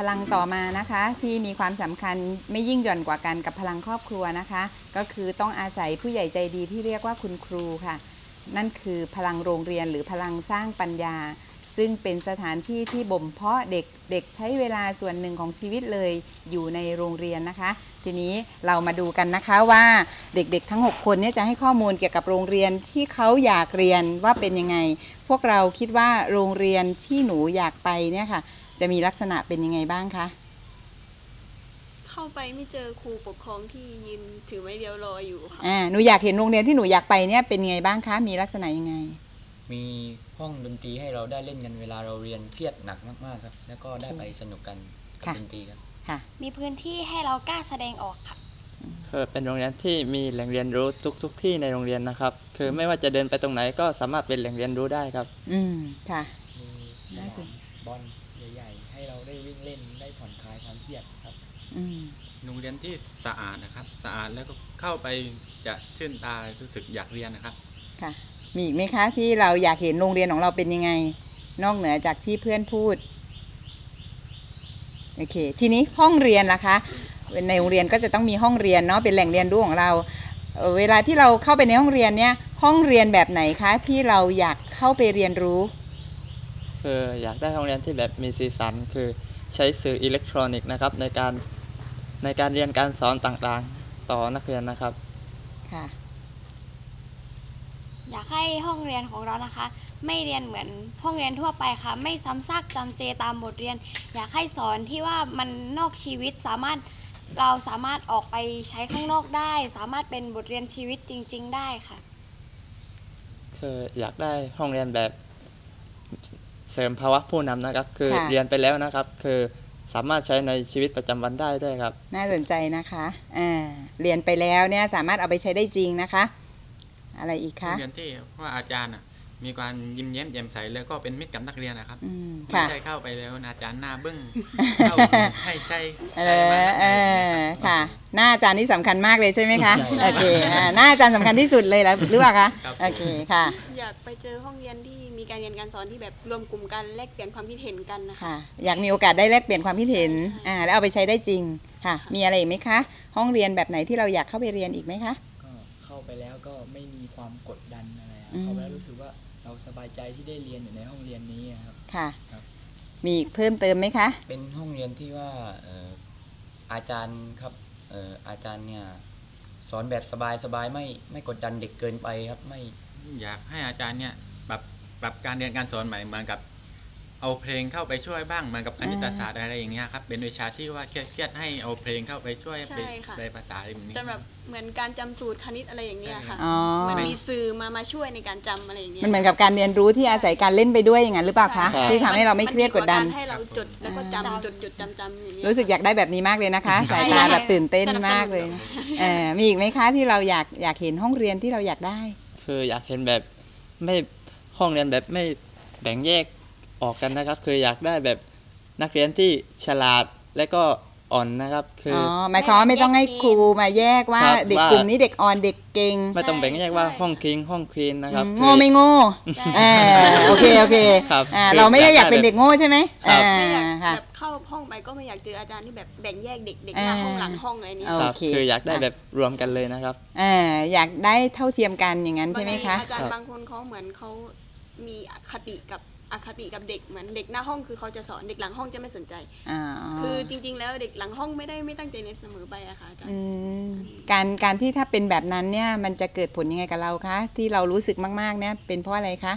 พลังต่อมานะคะที่มีความสำคัญไม่ยิ่งหย่อนกว่ากันกับพลังครอบครัวนะคะ ก็คือต้องอาศัยผู้ใหญ่ใจดีที่เรียกว่าคุณครูค่ะ นั่นคือพลังโรงเรียนหรือพลังสร้างปัญญา ซึ่งเป็นสถานที่ที่บ่มเพาะเด็กเด็กใช้เวลาส่วนหนึ่งของชีวิตเลยอยู่ในโรงเรียนนะคะ ทีนี้เรามาดูกันนะคะว่าเด็กๆ ทั้ง 6 คนเนี่ยจะให้ข้อมูลเกี่ยวกับโรงเรียนที่เขาอยากเรียนว่าเป็นยังไง พวกเราคิดว่าโรงเรียนที่หนูอยากไปเนี่ยค่ะ จะมีลักษณะเป็นยังไงบ้างคะ เข้าไปไม่เจอครูปกครองที่ยืนถือไม้เดียวรออยู่ค่ะอ่าหนูอยากเห็นโรงเรียนที่หนูอยากไปเนี่ยเป็นยังไงบ้างคะ มีลักษณะยังไง มีห้องดนตรีให้เราได้เล่นกันเวลาเราเรียนเครียดหนักมากๆครับ แล้วก็ได้ไปสนุกกันกับค่ะ ดนตรีครับ ค่ะ มีพื้นที่ให้เรากล้าแสดงออกค่ะ คือเป็นโรงเรียนที่มีแหล่งเรียนรู้ทุกทุกๆที่ในโรงเรียนนะครับ คือไม่ว่าจะเดินไปตรงไหนก็สามารถเป็นแหล่งเรียนรู้ได้ครับ อืมค่ะ มีสน่าสนานมบอล ล่นได้ผ่อนคลายความเครียดครับ อืมโรงเรียนที่สะอาดนะครับ สะอาดแล้วก็เข้าไปจะชื่นตารู้สึกอยากเรียนนะครับ ค่ะ มีอีกไหมคะที่เราอยากเห็นโรงเรียนของเราเป็นยังไง นอกเหนือจากที่เพื่อนพูดโอเค ทีนี้ห้องเรียนล่ะคะในโรงเรียนก็จะต้องมีห้องเรียนเนาะเป็นแหล่งเรียนรู้ของเราเอ่อเวลาที่เราเข้าไปในห้องเรียนเนี่ย ห้องเรียนแบบไหนคะที่เราอยากเข้าไปเรียนรู้ คืออยากได้โรงเรียนที่แบบมีสีสันคือ ใช้สื่ออิเล็กทรอนิกส์นะครับในการในการเรียนการสอนต่างๆ ต่อนักเรียนนะครับ ค่ะ อยากให้ห้องเรียนของเรานะคะ ไม่เรียนเหมือนห้องเรียนทั่วไปค่ะ ไม่ซ้ำซากจำเจตามบทเรียน อยากให้สอนที่ว่ามันนอกชีวิตสามารถเราสามารถออกไปใช้ข้างนอกได้ สามารถเป็นบทเรียนชีวิตจริง ๆ ได้ค่ะ คืออยากได้ห้องเรียนแบบ เสริมภาวะผู้นำนะครับ คือค่ะเรียนไปแล้วนะครับ คือสามารถใช้ในชีวิตประจำวันได้ด้วยครับ น่าสนใจนะคะอ่าเรียนไปแล้วเนี่ยสามารถเอาไปใช้ได้จริงนะคะ อะไรอีกโรคะงเรียนที่ว่าอาจารย์อะ มีการยิ้มแย้มแจ่มใสแล้วก็เป็นมิตรกับนักเรียนนะครับอืมไม่ค่ะใช่เข้าไปแล้วอาจารย์หน้าบึ้งเข้าให้ใช่เอใช่มาอนักเอเรียนอเนี่ยรับค่ะ หน้าอาจารย์นี่สำคัญมากเลยใช่ไหมคะใช่โอเคอ่าหน้าอาจารย์สำคัญที่สุดเลยแล้วหรือเปล่าคะครับโอเคค่ะ อยากไปเจอห้องเรียนที่มีการเรียนการสอนที่แบบรวมกลุ่มกันแลกเปลี่ยนความคิดเห็นกันนะคะค่ะอยากมีโอกาสได้แลกเปลี่ยนความคิดเห็นใช่อ่าแล้วเอาไปใช้ได้จริงค่ะ มีอะไรอีกไหมคะ ห้องเรียนแบบไหนที่เราอยากเข้าไปเรียนอีกไหมคะก็เข้าไปแล้วก็ไม่มีความกดดันอะไรครับอืมเข้าไปแล้วรู้สึกว่า เราสบายใจที่ได้เรียนอยู่ในห้องเรียนนี้ครับ ค่ะ ครับ มีอีกเพิ่มเติมไหมคะ เป็นห้องเรียนที่ว่าเอ่ออาจารย์ครับเอ่ออาจารย์เนี่ยสอนแบบสบายๆไม่ไม่กดดันเด็กเกินไปครับไม่ อยากให้อาจารย์เนี่ยปรับปรับการเรียนการสอนใหม่เหมือนกับ เอาเพลงเข้าไปช่วยบ้างเหมือนกับคณิตศาสตร์อะไรอย่างเงี้ยครับเป็นวิชาที่ว่าเครียดๆให้เอาเพลงเข้าไปช่วยใช่เป็นค่ะ ในภาษาอะไรแบบนี้ สำหรับเหมือนการจำสูตรคณิตอะไรอย่างเงี้ยค่ะอ๋อ มันมีสื่อมามาช่วยในการจำอะไรอย่างเงี้ยมันเหมือนกับการเรียนรู้ที่อาศัยการเล่นไปด้วยอย่างนั้นหรือเปล่าคะใช่ ที่ทำให้เราไม่เครียดกดดัน มัมีว่าารให้เราจดแล้วก็จำจดจดจำจำอย่างเงี้ย รู้สึกอยากได้แบบนี้มากเลยนะคะใช่สายตาแบบตื่นเต้นสนับสนุนมากเลยนะเออมีอีกไหมคะที่เราอยากอยากเห็นห้องเรียนที่เราอยากได้ คืออยากเห็นแบบไม่ห้องเรียนแบบไม่แบ่งแยก ออกกันนะครับ คืออยากได้แบบนักเรียนที่ฉลาดและก็อ่อนนะครับ คืออ๋ออหมายความว่าไม่ต้องให้ครูมาแยกว่าครับเด็กว่ากลุ่มนี้เด็กอ่อนเด็กเก่งไม่ต้องแบ่งแยกว่าห้องคิงห้องควีนนะครับอืมคือโง่ไม่โง่เออโอเคโอเคครับอ่าคือเราไม่ได้อยากเป็นอยากได้เด็กโง่ใช่ไหมครับ อ่าไม่อยากค่ะ แบบเข้าห้องไปก็ไม่อยากเจออาจารย์ที่แบบแบ่งแยกเด็กเด็กหน้าอ่าห้องหลังห้องอะไรเนี้ยโอครับเค คืออยากได้แบบรวมกันเลยนะครับ เอออยากได้เท่าเทียมกันอย่างนั้นใช่ไหมคะบางทีอาจารครัย์บบางคนเขาเหมือนเขา มีอคติกับอคติกับเด็กเหมือนเด็กหน้าห้องคือเขาจะสอนเด็กหลังห้องจะไม่สนใจ อ่าคือจริง ๆ แล้วเด็กหลังห้องไม่ได้ไม่ตั้งใจในเสมอไปอะค่ะอาจารอืย์มการการที่ถ้าเป็นแบบนั้นเนี่ยมันจะเกิดผลยังไงกับเราคะ ที่เรารู้สึกมากๆเนี่ยเป็นเพราะอะไรคะ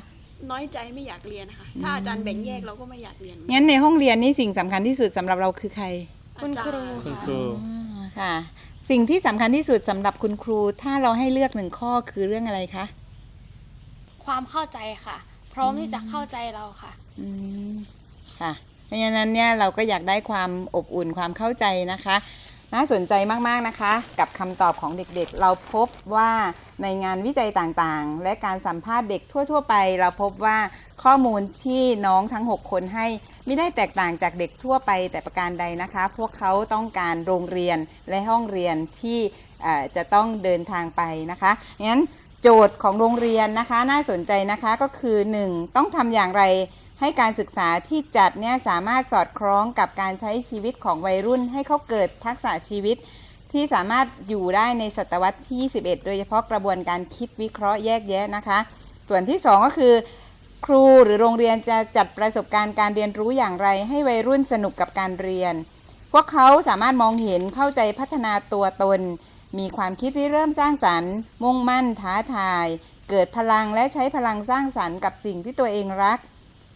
น้อยใจไม่อยากเรียนนะคะถ้าอาจารย์แบ่งแยกเราก็ไม่อยากเรียนงั้นในห้องเรียนนี่สิ่งสำคัญที่สุดสำหรับเราคือใคร คุณครูอาจารย์คุณครูอ่าค่ะ สิ่งที่สำคัญที่สุดสำหรับคุณครู ถ้าเราให้เลือกหนึ่งข้อคือเรื่องอะไรคะ ความเข้าใจค่ะ พร้อมที่จะเข้าใจเราค่ะอืมค่ะเพราะฉะนั้นเนี่ยเราก็อยากได้ความอบอุ่นความเข้าใจนะคะ น่าสนใจมากๆนะคะ กับคำตอบของเด็กๆ เราพบว่าในงานวิจัยต่างๆ และการสัมภาษณ์เด็กทั่ว ๆ ไป เราพบว่าข้อมูลที่น้องทั้ง 6 คนให้ไม่ได้แตกต่างจากเด็กทั่วไปแต่ประการใดนะคะ พวกเขาต้องการโรงเรียนและห้องเรียนที่จะต้องเดินทางไปนะคะงั้น โจทย์ของโรงเรียนนะคะน่าสนใจนะคะก็คือ 1. ต้องทำอย่างไรให้การศึกษาที่จัดเนี่ยสามารถสอดคล้องกับการใช้ชีวิตของวัยรุ่น ให้เขาเกิดทักษะชีวิต ที่สามารถอยู่ได้ในศตวรรษที่ 21 โดยเฉพาะกระบวนการคิดวิเคราะห์แยกแยะนะคะ ส่วนที่ 2 ก็คือ ครูหรือโรงเรียนจะจัดประสบการณ์การเรียนรู้อย่างไร ให้วัยรุ่นสนุกกับการเรียน พวกเขาสามารถมองเห็นเข้าใจพัฒนาตัวตน มีความคิดที่เริ่มสร้างสรรค์ มุ่งมั่นท้าทาย เกิดพลังและใช้พลังสร้างสรรค์กับสิ่งที่ตัวเองรัก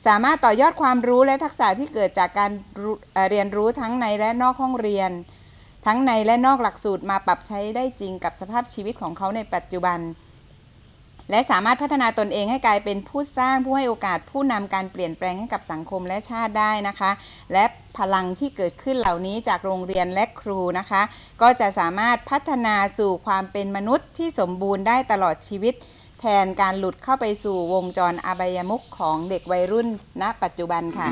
สามารถต่อยอดความรู้และทักษะที่เกิดจากการเรียนรู้ทั้งในและนอกห้องเรียน ทั้งในและนอกหลักสูตรมาปรับใช้ได้จริงกับสภาพชีวิตของเขาในปัจจุบัน และสามารถพัฒนาตนเองให้กลายเป็นผู้สร้างผู้ให้โอกาสผู้นำการเปลี่ยนแปลงให้กับสังคมและชาติได้นะคะ และพลังที่เกิดขึ้นเหล่านี้จากโรงเรียนและครูนะคะ ก็จะสามารถพัฒนาสู่ความเป็นมนุษย์ที่สมบูรณ์ได้ตลอดชีวิต แทนการหลุดเข้าไปสู่วงจรอบายมุขของเด็กวัยรุ่นณ ปัจจุบันค่ะ